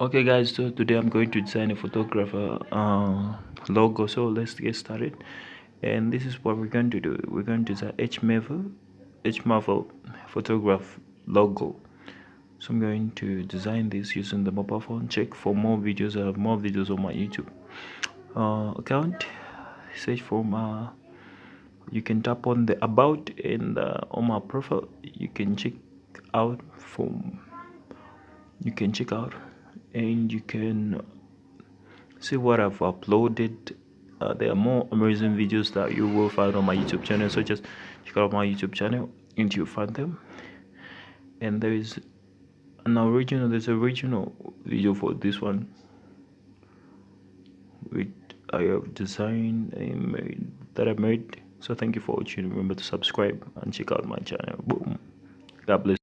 okay guys so today i'm going to design a photographer uh, logo. So let's get started. And this is what we're going to do. We're going to design h marvel h marvel photograph logo. So i'm going to design this using the mobile phone. Check for more videos. I have more videos on my youtube uh, account. Search for my you can tap on the about and uh, on my profile. You can check out from you can check out and you can see what I've uploaded. Uh, there are more amazing videos that you will find on my YouTube channel so just check out my YouTube channel and you'll find them. And there is an original there's a original video for this one which I have designed and made that I made. So thank you for watching. Remember to subscribe and check out my channel. Boom. God bless